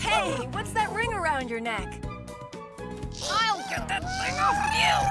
Hey, what's that ring around your neck? I'll get that thing off of you!